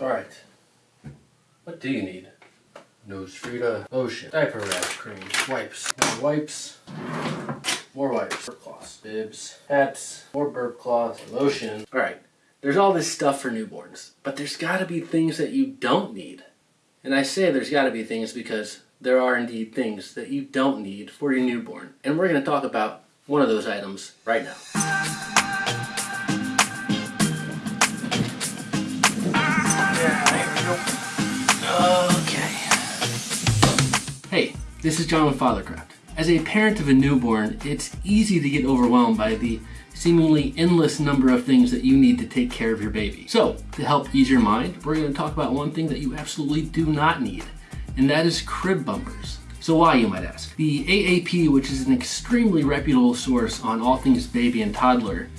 Alright. What do you need? Nose Frida, lotion, diaper rash cream, wipes, more wipes, more wipes, burp cloths, bibs, hats, more burp cloths, lotion. Alright, there's all this stuff for newborns, but there's gotta be things that you don't need. And I say there's gotta be things because there are indeed things that you don't need for your newborn. And we're gonna talk about one of those items right now. This is John with Fathercraft. As a parent of a newborn, it's easy to get overwhelmed by the seemingly endless number of things that you need to take care of your baby. So, to help ease your mind, we're going to talk about one thing that you absolutely do not need, and that is crib bumpers. So why, you might ask? The AAP, which is an extremely reputable source on all things baby and toddler,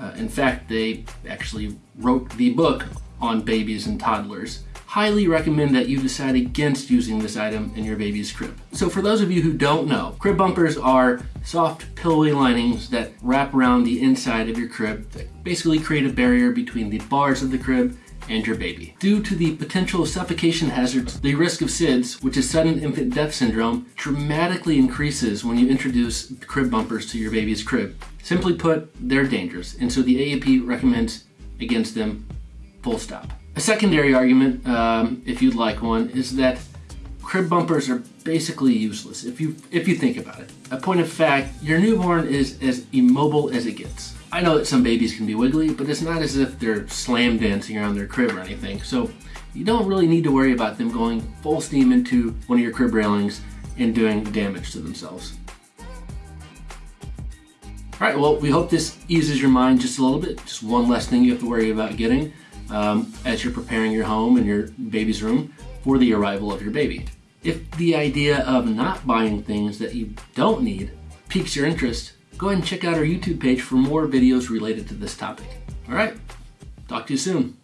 uh, in fact, they actually wrote the book on babies and toddlers, highly recommend that you decide against using this item in your baby's crib. So for those of you who don't know, crib bumpers are soft pillowy linings that wrap around the inside of your crib that basically create a barrier between the bars of the crib and your baby. Due to the potential suffocation hazards, the risk of SIDS, which is sudden infant death syndrome, dramatically increases when you introduce crib bumpers to your baby's crib. Simply put, they're dangerous, and so the AAP recommends against them full stop. A secondary argument, um, if you'd like one, is that crib bumpers are basically useless if you if you think about it. A point of fact, your newborn is as immobile as it gets. I know that some babies can be wiggly, but it's not as if they're slam dancing around their crib or anything. So you don't really need to worry about them going full steam into one of your crib railings and doing damage to themselves. All right, well, we hope this eases your mind just a little bit. Just one less thing you have to worry about getting um, as you're preparing your home and your baby's room for the arrival of your baby. If the idea of not buying things that you don't need piques your interest, go ahead and check out our YouTube page for more videos related to this topic. All right, talk to you soon.